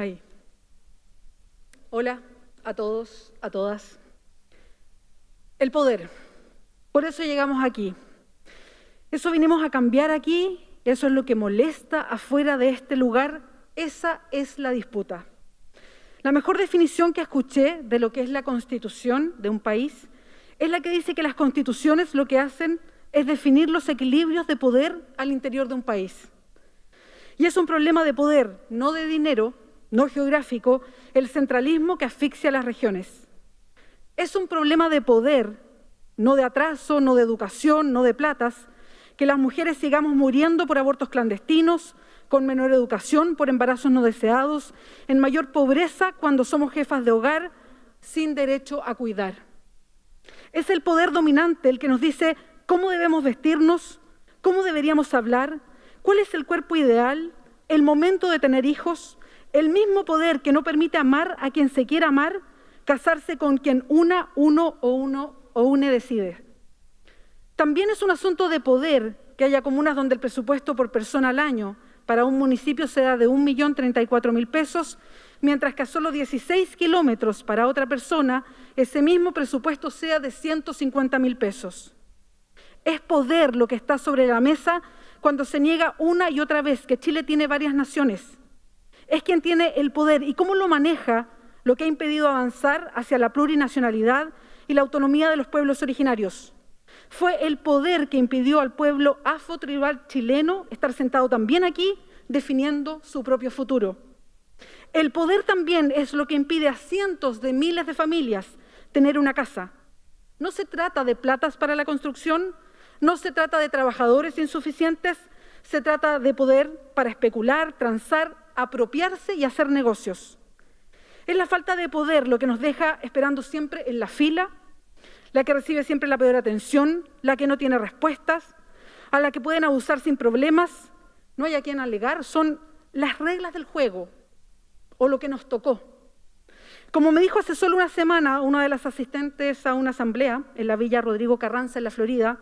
Ahí. Hola a todos, a todas. El poder. Por eso llegamos aquí. Eso vinimos a cambiar aquí, eso es lo que molesta afuera de este lugar, esa es la disputa. La mejor definición que escuché de lo que es la constitución de un país es la que dice que las constituciones lo que hacen es definir los equilibrios de poder al interior de un país. Y es un problema de poder, no de dinero, no geográfico, el centralismo que asfixia a las regiones. Es un problema de poder, no de atraso, no de educación, no de platas, que las mujeres sigamos muriendo por abortos clandestinos, con menor educación, por embarazos no deseados, en mayor pobreza cuando somos jefas de hogar, sin derecho a cuidar. Es el poder dominante el que nos dice cómo debemos vestirnos, cómo deberíamos hablar, cuál es el cuerpo ideal, el momento de tener hijos, el mismo poder que no permite amar a quien se quiera amar, casarse con quien una, uno o uno o une decide. También es un asunto de poder que haya comunas donde el presupuesto por persona al año para un municipio sea de 1.034.000 pesos, mientras que a solo 16 kilómetros para otra persona ese mismo presupuesto sea de 150.000 pesos. Es poder lo que está sobre la mesa cuando se niega una y otra vez que Chile tiene varias naciones, es quien tiene el poder y cómo lo maneja lo que ha impedido avanzar hacia la plurinacionalidad y la autonomía de los pueblos originarios. Fue el poder que impidió al pueblo afro-tribal chileno estar sentado también aquí definiendo su propio futuro. El poder también es lo que impide a cientos de miles de familias tener una casa. No se trata de platas para la construcción, no se trata de trabajadores insuficientes, se trata de poder para especular, transar apropiarse y hacer negocios. Es la falta de poder lo que nos deja esperando siempre en la fila, la que recibe siempre la peor atención, la que no tiene respuestas, a la que pueden abusar sin problemas, no hay a quien alegar, son las reglas del juego o lo que nos tocó. Como me dijo hace solo una semana una de las asistentes a una asamblea en la Villa Rodrigo Carranza, en la Florida,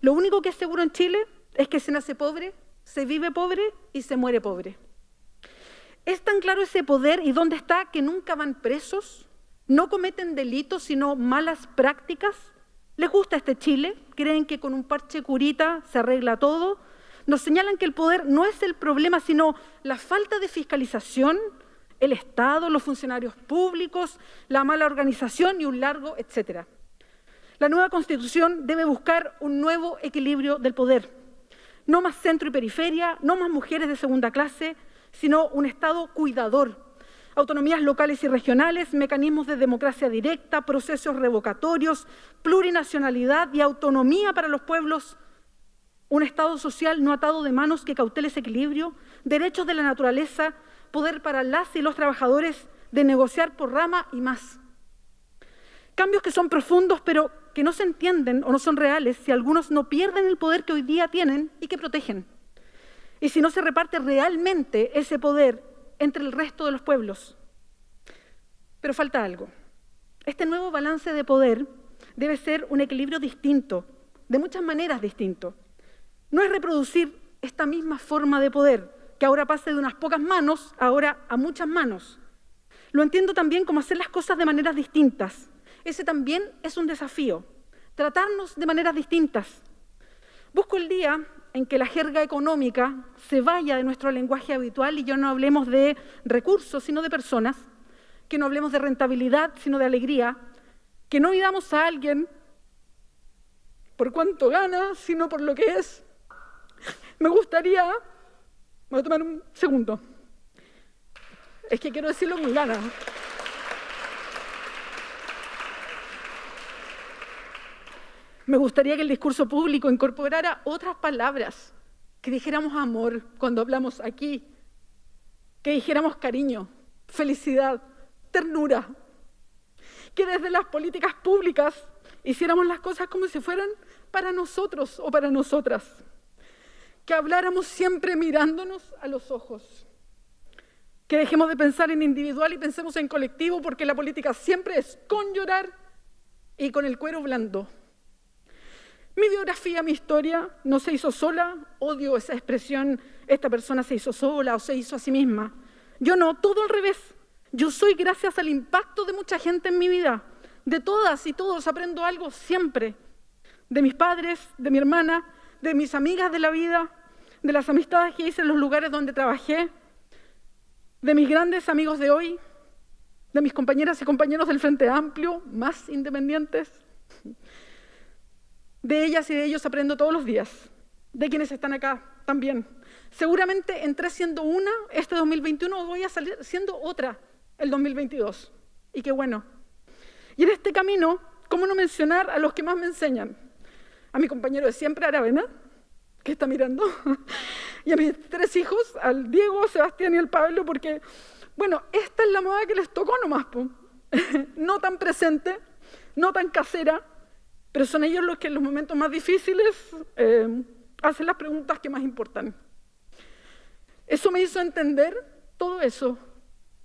lo único que es seguro en Chile es que se nace pobre, se vive pobre y se muere pobre. Es tan claro ese poder y dónde está que nunca van presos, no cometen delitos, sino malas prácticas. ¿Les gusta este Chile? ¿Creen que con un parche curita se arregla todo? Nos señalan que el poder no es el problema, sino la falta de fiscalización, el Estado, los funcionarios públicos, la mala organización y un largo etcétera. La nueva Constitución debe buscar un nuevo equilibrio del poder. No más centro y periferia, no más mujeres de segunda clase, sino un Estado cuidador. Autonomías locales y regionales, mecanismos de democracia directa, procesos revocatorios, plurinacionalidad y autonomía para los pueblos. Un Estado social no atado de manos que cautele ese equilibrio, derechos de la naturaleza, poder para las y los trabajadores de negociar por rama y más. Cambios que son profundos, pero que no se entienden o no son reales si algunos no pierden el poder que hoy día tienen y que protegen y si no se reparte realmente ese poder entre el resto de los pueblos. Pero falta algo. Este nuevo balance de poder debe ser un equilibrio distinto, de muchas maneras distinto. No es reproducir esta misma forma de poder, que ahora pase de unas pocas manos, ahora a muchas manos. Lo entiendo también como hacer las cosas de maneras distintas. Ese también es un desafío, tratarnos de maneras distintas. Busco el día en que la jerga económica se vaya de nuestro lenguaje habitual y yo no hablemos de recursos, sino de personas, que no hablemos de rentabilidad, sino de alegría, que no midamos a alguien por cuánto gana, sino por lo que es. Me gustaría, voy a tomar un segundo, es que quiero decirlo con ganas. Me gustaría que el discurso público incorporara otras palabras, que dijéramos amor cuando hablamos aquí, que dijéramos cariño, felicidad, ternura, que desde las políticas públicas hiciéramos las cosas como si fueran para nosotros o para nosotras, que habláramos siempre mirándonos a los ojos, que dejemos de pensar en individual y pensemos en colectivo, porque la política siempre es con llorar y con el cuero blando. Mi biografía, mi historia, no se hizo sola, odio esa expresión, esta persona se hizo sola o se hizo a sí misma. Yo no, todo al revés. Yo soy gracias al impacto de mucha gente en mi vida. De todas y todos aprendo algo siempre. De mis padres, de mi hermana, de mis amigas de la vida, de las amistades que hice en los lugares donde trabajé, de mis grandes amigos de hoy, de mis compañeras y compañeros del Frente Amplio, más independientes. De ellas y de ellos aprendo todos los días, de quienes están acá también. Seguramente entré siendo una este 2021, voy a salir siendo otra el 2022. Y qué bueno. Y en este camino, ¿cómo no mencionar a los que más me enseñan? A mi compañero de siempre, Aravena, que está mirando, y a mis tres hijos, al Diego, Sebastián y al Pablo, porque, bueno, esta es la moda que les tocó nomás, no tan presente, no tan casera, pero son ellos los que en los momentos más difíciles eh, hacen las preguntas que más importan. Eso me hizo entender todo eso,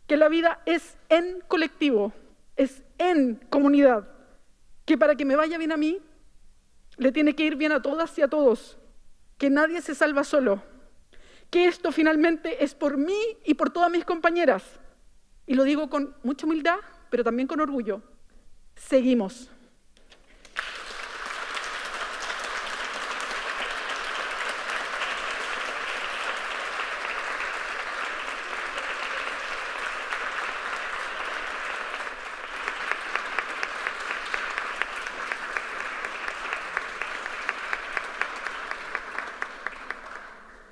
que la vida es en colectivo, es en comunidad, que para que me vaya bien a mí, le tiene que ir bien a todas y a todos, que nadie se salva solo, que esto finalmente es por mí y por todas mis compañeras. Y lo digo con mucha humildad, pero también con orgullo. Seguimos.